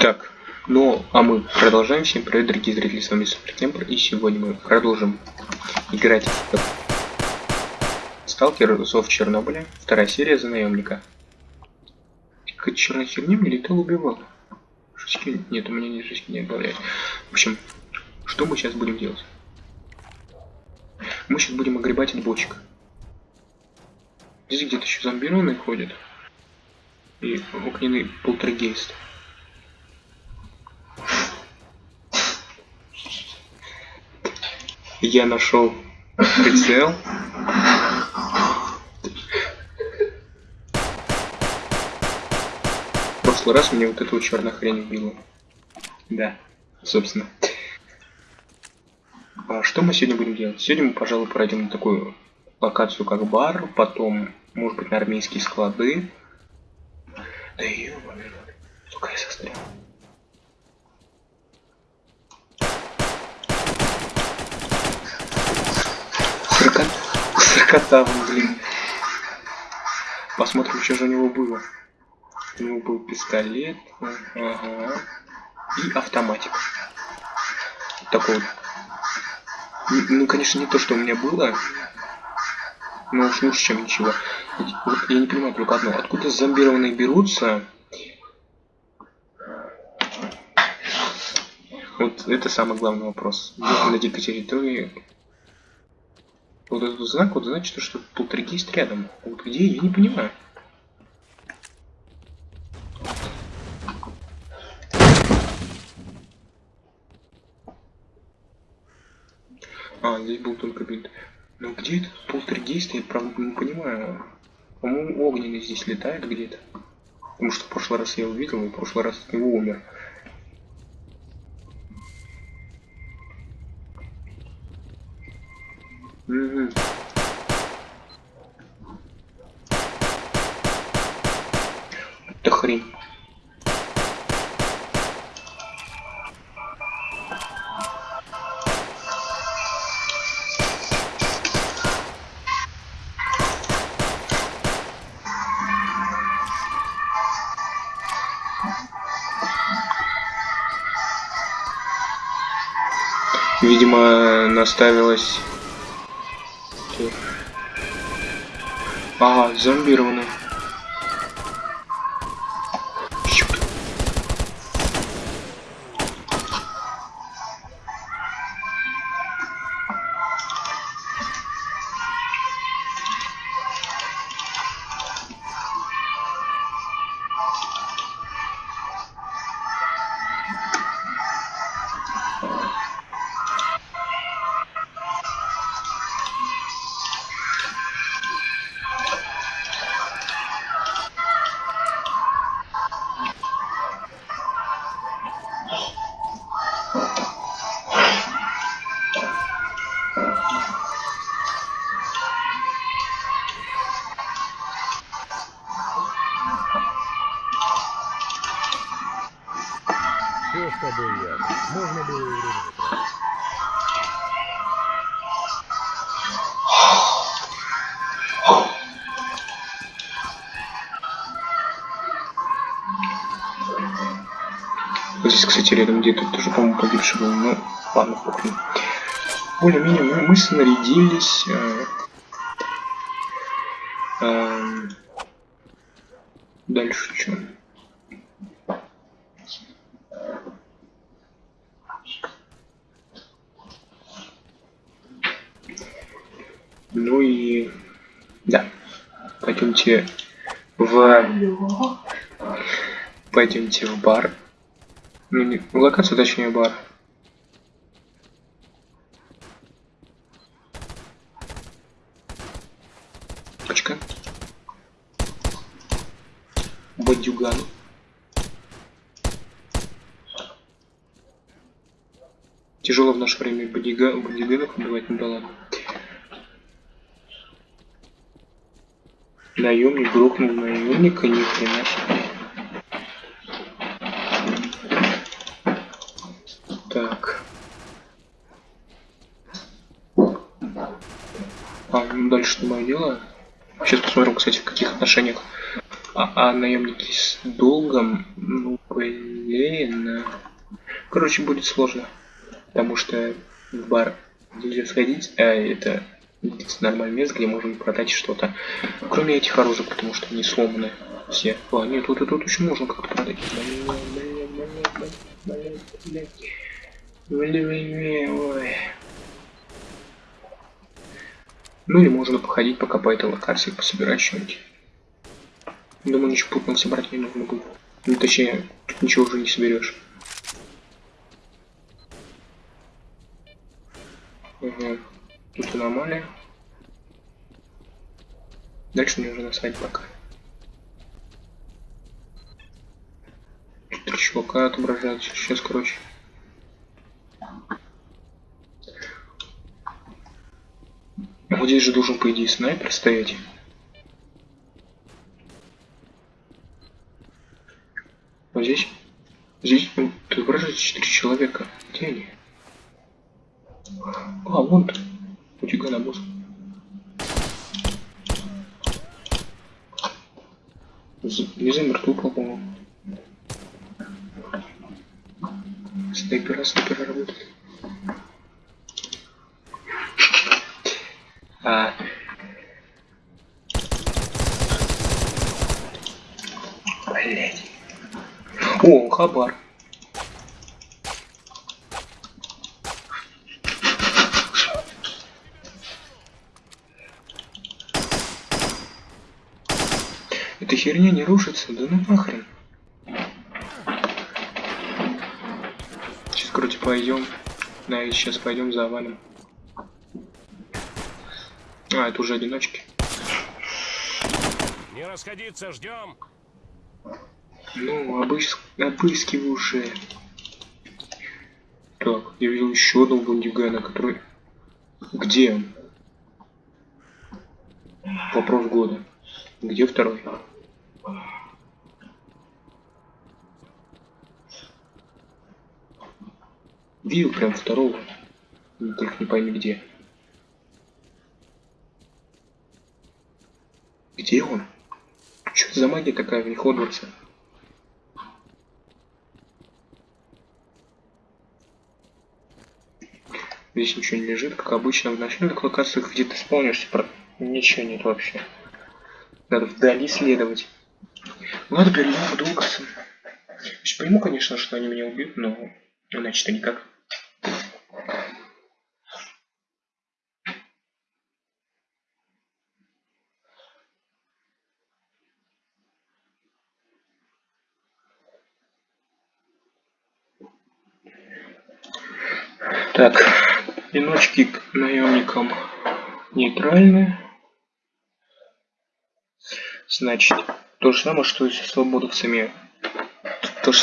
Так, ну, а мы продолжаем. Всем привет, дорогие зрители, с вами Суперкемпер, и сегодня мы продолжим играть в Сталкер Зов Чернобыля, вторая серия за наемника. Какая черная херня мне летал убивал. Шишки... Нет, у меня не шишки не добавляет. В общем, что мы сейчас будем делать? Мы сейчас будем огребать от бочек. Здесь где-то еще зомбированные ходят. И огненный полтергейст. Я нашел прицел. В прошлый раз мне вот эту черная хрень убила. Да, собственно. А что мы сегодня будем делать? Сегодня мы, пожалуй, пройдем на такую локацию, как бар, потом, может быть, на армейские склады. Да ё-моё, сука, я сострял. Сорокота, блин. Посмотрим, что же у него было. У него был пистолет, ага, и автоматик. Такой вот. Ну, конечно, не то, что у меня было, но уж лучше, чем ничего. Вот я не понимаю только одно. Откуда зомбированные берутся? Вот это самый главный вопрос. на дикой территории. Вот этот знак, вот значит, что полтергейст рядом. Вот где, я не понимаю. А, здесь был только бинт. Но где этот полтергейст, я правда не понимаю. По-моему, огненный здесь летает где-то. Потому что в прошлый раз я увидел, и в прошлый раз от него умер. Угу. Это хрень. Видимо, наставилась... Ага, зомбированный. Все с тобой ясно. Можно было и время тратить. Здесь, кстати, рядом где-то тоже, по-моему, погибший был. Ну, ладно, похрен. Более-менее мы, мы снарядились. Э, э, дальше что? Ну и да, пойдемте в пойдемте в бар. Ну, не, в локацию, точнее, бар. Очка. Бадюган. Тяжело в наше время бодига, бодиганов убивать, ну да. Наемник грохнул наемника, ни хрена себе. Так. А, ну дальше не мое дело. Сейчас посмотрим, кстати, в каких отношениях А, а наемники с долгом, ну блин. Короче, будет сложно. Потому что в бар нельзя сходить, а это нормальное место, где можем продать что-то. Кроме этих оружий, потому что они сломаны все. А, нет, тут и тут еще можно как-то продать. Ну или можно походить пока по этой локации, пособирать что-нибудь. Думаю, ничего путного собрать не нужно будет. Ну, точнее, тут ничего уже не соберешь. Угу. Тут аномалия. Дальше мне уже насрать пока. Три чувака отображаются. Сейчас, короче. Вот здесь же должен, по идее, снайпер стоять. Вот здесь. Здесь отображается 4 человека. Где они? А, вон ты. У тебя на босс. Не замертву, по-моему. Снайпера, снайпера работает. А... Блять. О, хабар. Херня не рушится, да ну нахрен. Сейчас, короче, пойдем. Да, и сейчас пойдем завалим. А, это уже одиночки. Не расходиться, ждем. Ну, обыс... обыскивай уже. Так, я видел еще одного бандюгана, который... Где он? Вопрос года. Где второй? Видел прям второго. Только не пойми где. Где он? Что за магия такая в них Хогвартса? Здесь ничего не лежит, как обычно в начальных локациях, где ты спавнишься, про... ничего нет вообще. Надо вдали следовать. Ладно, перейдем к Дулкасам. Пойму, конечно, что они меня убьют, но иначе-то никак. Так, одиночки к наемникам нейтральны. Значит, то же самое, что и свободовцами. То же